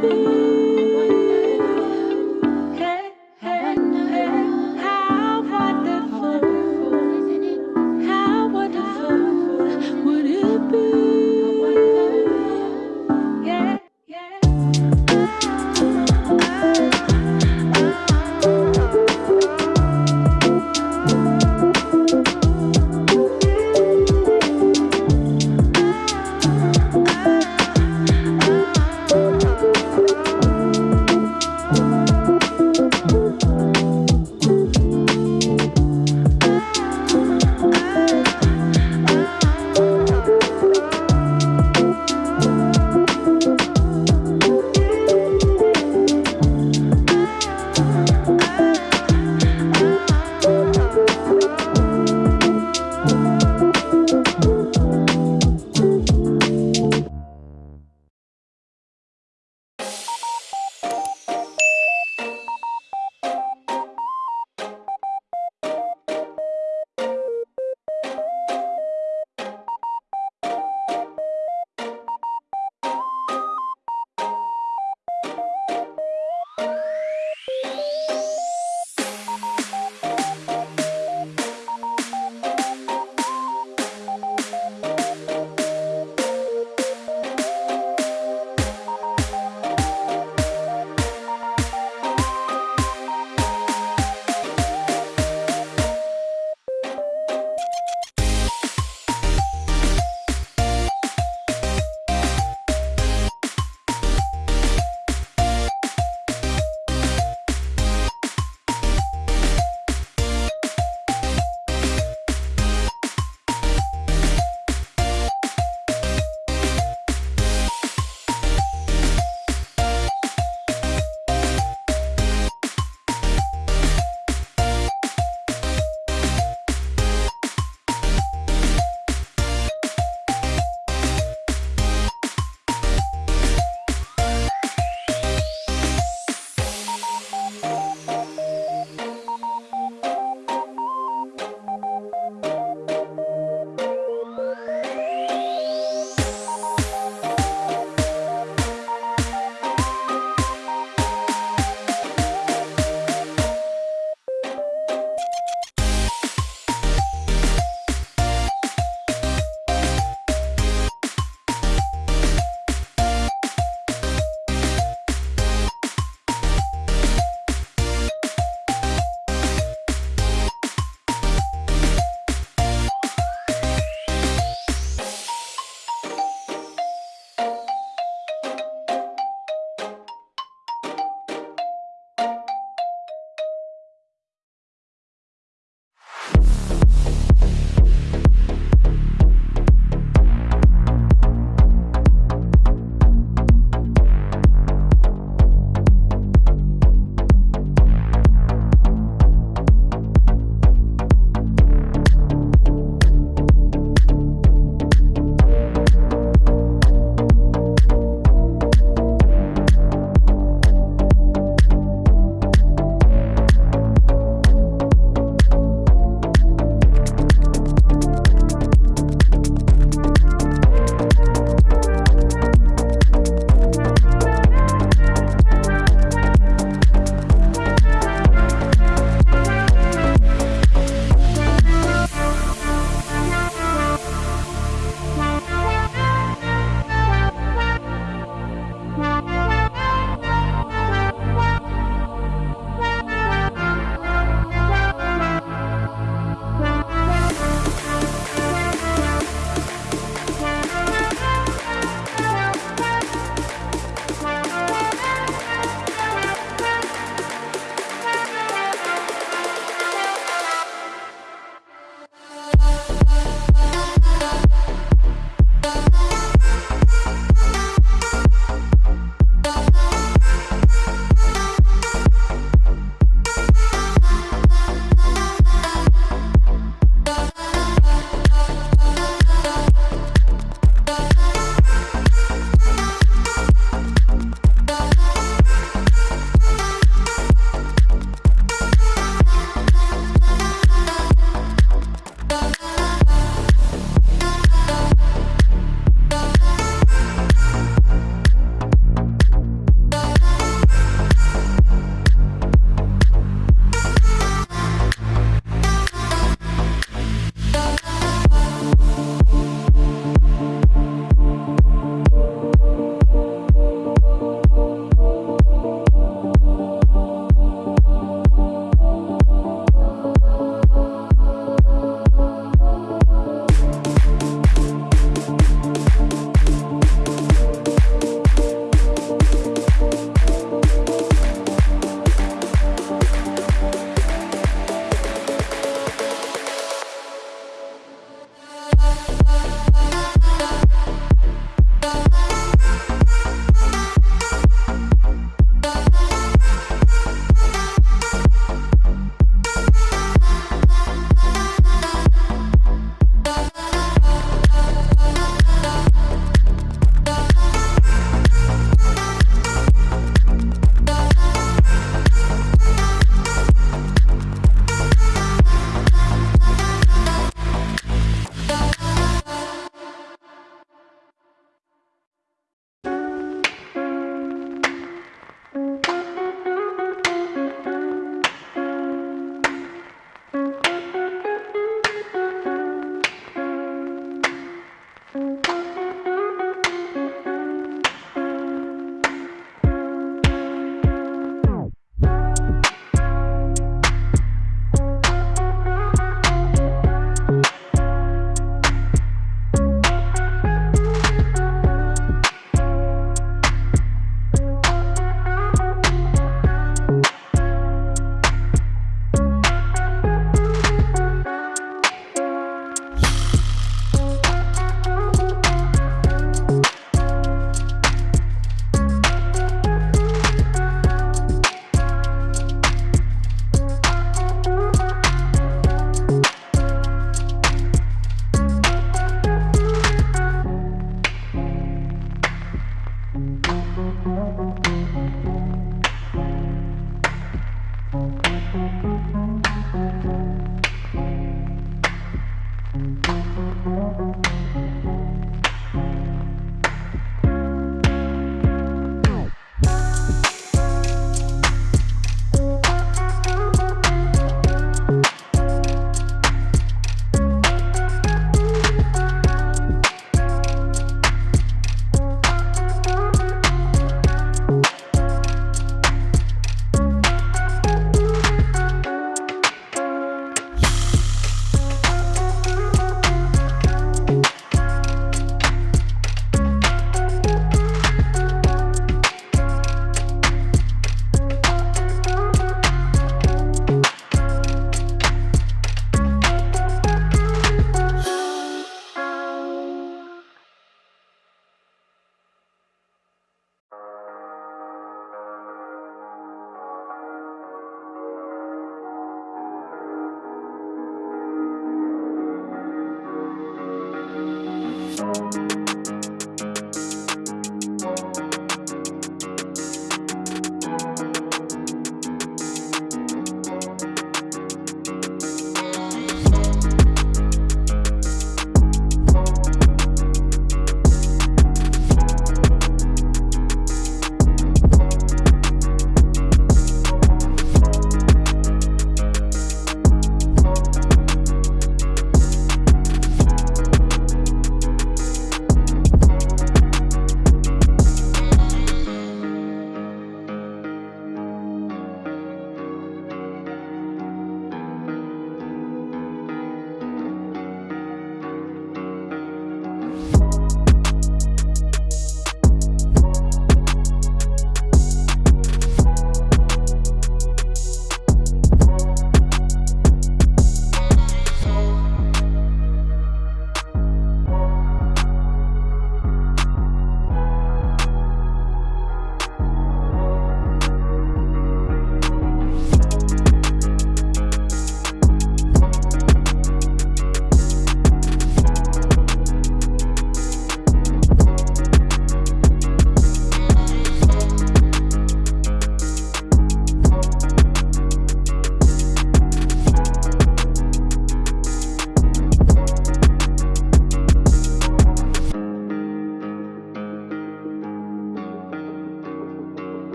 be.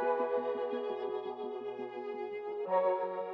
Thank you.